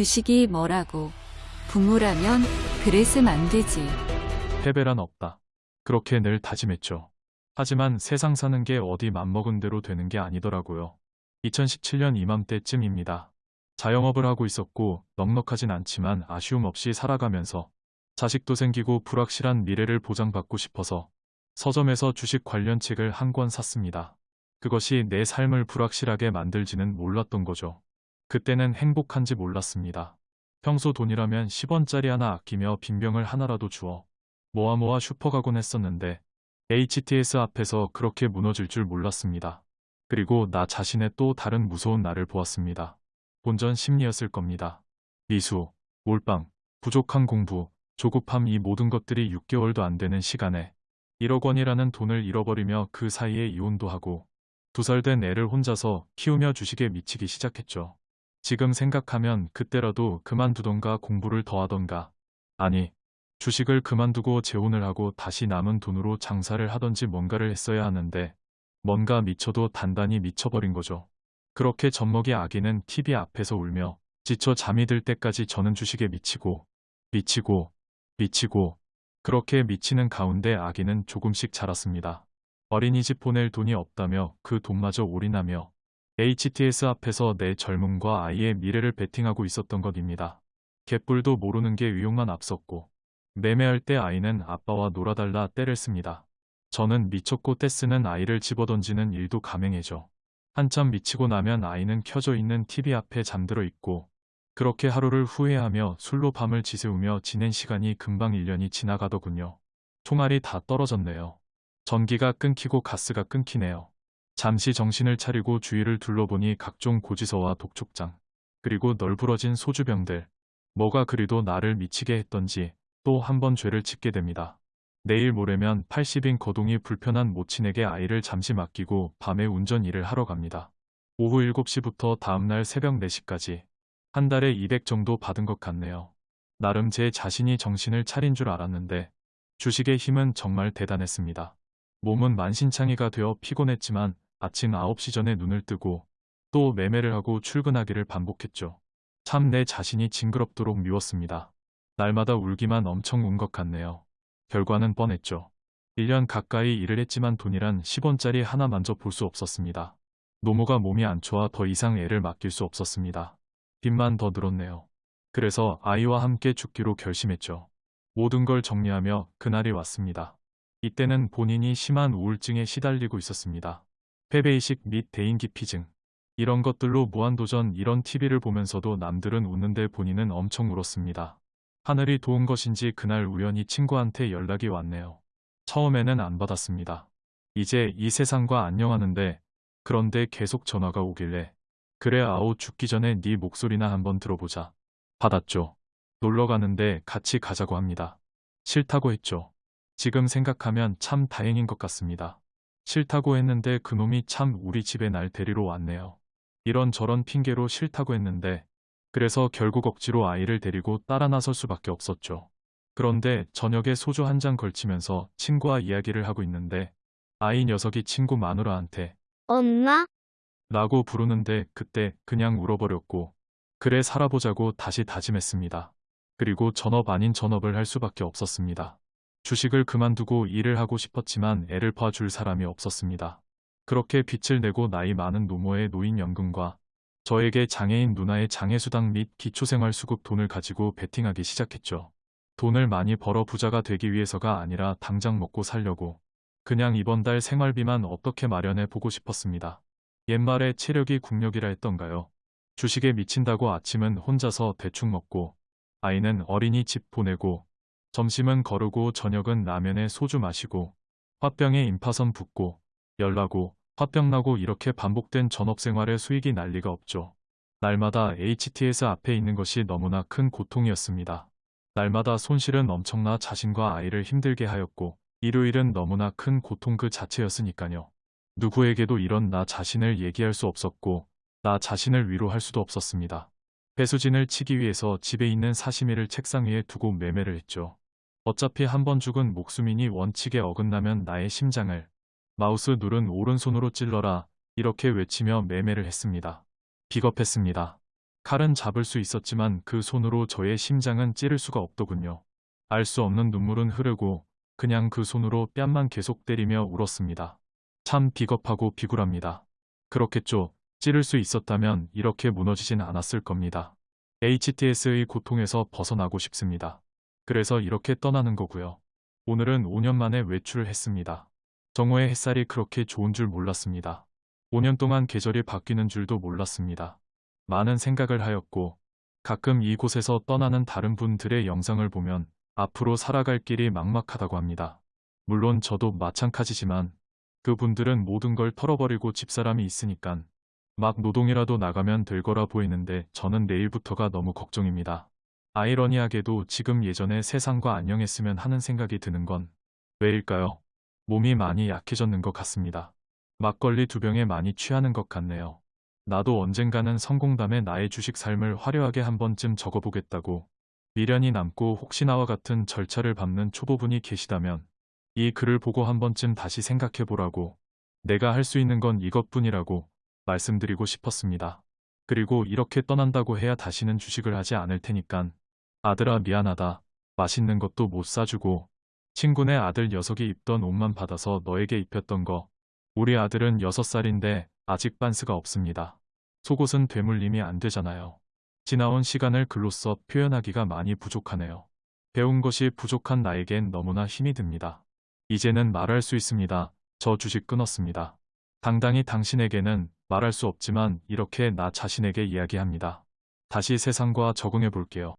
주식이 뭐라고. 부모라면 그랬음 안 되지. 패배란 없다. 그렇게 늘 다짐했죠. 하지만 세상 사는 게 어디 맘먹은 대로 되는 게 아니더라고요. 2017년 이맘때쯤입니다. 자영업을 하고 있었고 넉넉하진 않지만 아쉬움 없이 살아가면서 자식도 생기고 불확실한 미래를 보장받고 싶어서 서점에서 주식 관련 책을 한 권 샀습니다. 그것이 내 삶을 불확실하게 만들지는 몰랐던 거죠. 그때는 행복한지 몰랐습니다. 평소 돈이라면 10원짜리 하나 아끼며 빈병을 하나라도 주어 모아 모아 슈퍼 가곤 했었는데 HTS 앞에서 그렇게 무너질 줄 몰랐습니다. 그리고 나 자신의 또 다른 무서운 날을 보았습니다. 본전 심리였을 겁니다. 미수, 몰빵, 부족한 공부, 조급함 이 모든 것들이 6개월도 안 되는 시간에 1억 원이라는 돈을 잃어버리며 그 사이에 이혼도 하고 두 살 된 애를 혼자서 키우며 주식에 미치기 시작했죠. 지금 생각하면 그때라도 그만두던가 공부를 더 하던가 아니 주식을 그만두고 재혼을 하고 다시 남은 돈으로 장사를 하던지 뭔가를 했어야 하는데 뭔가 미쳐도 단단히 미쳐버린 거죠. 그렇게 젖먹이 아기는 TV 앞에서 울며 지쳐 잠이 들 때까지 저는 주식에 미치고 미치고 미치고 그렇게 미치는 가운데 아기는 조금씩 자랐습니다. 어린이집 보낼 돈이 없다며 그 돈마저 올인하며 HTS 앞에서 내 젊음과 아이의 미래를 베팅하고 있었던 것입니다. 개뿔도 모르는 게 위용만 앞섰고 매매할 때 아이는 아빠와 놀아달라 떼를 씁니다. 저는 미쳤고 떼쓰는 아이를 집어던지는 일도 가맹해죠. 한참 미치고 나면 아이는 켜져 있는 TV 앞에 잠들어 있고 그렇게 하루를 후회하며 술로 밤을 지새우며 지낸 시간이 금방 1년이 지나가더군요. 총알이 다 떨어졌네요. 전기가 끊기고 가스가 끊기네요. 잠시 정신을 차리고 주위를 둘러보니 각종 고지서와 독촉장, 그리고 널브러진 소주병들, 뭐가 그리도 나를 미치게 했던지 또 한 번 죄를 짓게 됩니다. 내일 모레면 80인 거동이 불편한 모친에게 아이를 잠시 맡기고 밤에 운전 일을 하러 갑니다. 오후 7시부터 다음날 새벽 4시까지 한 달에 200 정도 받은 것 같네요. 나름 제 자신이 정신을 차린 줄 알았는데 주식의 힘은 정말 대단했습니다. 몸은 만신창이가 되어 피곤했지만 아침 9시 전에 눈을 뜨고 또 매매를 하고 출근하기를 반복했죠. 참 내 자신이 징그럽도록 미웠습니다. 날마다 울기만 엄청 운 것 같네요. 결과는 뻔했죠. 1년 가까이 일을 했지만 돈이란 10원짜리 하나 만져 볼 수 없었습니다. 노모가 몸이 안 좋아 더 이상 애를 맡길 수 없었습니다. 빚만 더 늘었네요. 그래서 아이와 함께 죽기로 결심했죠. 모든 걸 정리하며 그날이 왔습니다. 이때는 본인이 심한 우울증에 시달리고 있었습니다. 패배의식 및 대인기피증. 이런 것들로 무한도전 이런 TV를 보면서도 남들은 웃는데 본인은 엄청 울었습니다. 하늘이 도운 것인지 그날 우연히 친구한테 연락이 왔네요. 처음에는 안 받았습니다. 이제 이 세상과 안녕하는데 그런데 계속 전화가 오길래 그래 아오 죽기 전에 네 목소리나 한번 들어보자. 받았죠. 놀러 가는데 같이 가자고 합니다. 싫다고 했죠. 지금 생각하면 참 다행인 것 같습니다. 싫다고 했는데 그놈이 참 우리 집에 날 데리러 왔네요. 이런저런 핑계로 싫다고 했는데 그래서 결국 억지로 아이를 데리고 따라 나설 수밖에 없었죠. 그런데 저녁에 소주 한 잔 걸치면서 친구와 이야기를 하고 있는데 아이 녀석이 친구 마누라한테 엄마? 라고 부르는데 그때 그냥 울어버렸고 그래 살아보자고 다시 다짐했습니다. 그리고 전업 아닌 전업을 할 수밖에 없었습니다. 주식을 그만두고 일을 하고 싶었지만 애를 봐줄 사람이 없었습니다. 그렇게 빚을 내고 나이 많은 노모의 노인연금과 저에게 장애인 누나의 장애수당 및 기초생활수급 돈을 가지고 베팅하기 시작했죠. 돈을 많이 벌어 부자가 되기 위해서가 아니라 당장 먹고 살려고 그냥 이번 달 생활비만 어떻게 마련해 보고 싶었습니다. 옛말에 체력이 국력이라 했던가요. 주식에 미친다고 아침은 혼자서 대충 먹고 아이는 어린이집 보내고 점심은 거르고 저녁은 라면에 소주 마시고 화병에 임파선 붓고 열나고 화병 나고 이렇게 반복된 전업생활의 수익이 날 리가 없죠. 날마다 HTS 앞에 있는 것이 너무나 큰 고통이었습니다. 날마다 손실은 엄청나 자신과 아이를 힘들게 하였고 일요일은 너무나 큰 고통 그 자체였으니까요. 누구에게도 이런 나 자신을 얘기할 수 없었고 나 자신을 위로할 수도 없었습니다. 배수진을 치기 위해서 집에 있는 사시미를 책상 위에 두고 매매를 했죠. 어차피 한 번 죽은 목숨이니 원칙에 어긋나면 나의 심장을 마우스 누른 오른손으로 찔러라 이렇게 외치며 매매를 했습니다. 비겁했습니다. 칼은 잡을 수 있었지만 그 손으로 저의 심장은 찌를 수가 없더군요. 알 수 없는 눈물은 흐르고 그냥 그 손으로 뺨만 계속 때리며 울었습니다. 참 비겁하고 비굴합니다. 그렇겠죠. 찌를 수 있었다면 이렇게 무너지진 않았을 겁니다. HTS의 고통에서 벗어나고 싶습니다. 그래서 이렇게 떠나는 거고요. 오늘은 5년 만에 외출을 했습니다. 정오의 햇살이 그렇게 좋은 줄 몰랐습니다. 5년 동안 계절이 바뀌는 줄도 몰랐습니다. 많은 생각을 하였고 가끔 이곳에서 떠나는 다른 분들의 영상을 보면 앞으로 살아갈 길이 막막하다고 합니다. 물론 저도 마찬가지지만 그분들은 모든 걸 털어버리고 집사람이 있으니깐 막 노동이라도 나가면 될 거라 보이는데 저는 내일부터가 너무 걱정입니다. 아이러니하게도 지금 예전에 세상과 안녕했으면 하는 생각이 드는 건 왜일까요? 몸이 많이 약해졌는 것 같습니다. 막걸리 두 병에 많이 취하는 것 같네요. 나도 언젠가는 성공담에 나의 주식 삶을 화려하게 한 번쯤 적어보겠다고 미련이 남고 혹시 나와 같은 절차를 밟는 초보분이 계시다면 이 글을 보고 한 번쯤 다시 생각해보라고 내가 할 수 있는 건 이것뿐이라고 말씀드리고 싶었습니다. 그리고 이렇게 떠난다고 해야 다시는 주식을 하지 않을 테니깐 아들아 미안하다. 맛있는 것도 못 사주고 친구네 아들 녀석이 입던 옷만 받아서 너에게 입혔던 거. 우리 아들은 6살인데 아직 반스가 없습니다. 속옷은 되물림이 안 되잖아요. 지나온 시간을 글로 써 표현하기가 많이 부족하네요. 배운 것이 부족한 나에겐 너무나 힘이 듭니다. 이제는 말할 수 있습니다. 저 주식 끊었습니다. 당당히 당신에게는 말할 수 없지만 이렇게 나 자신에게 이야기합니다. 다시 세상과 적응해 볼게요.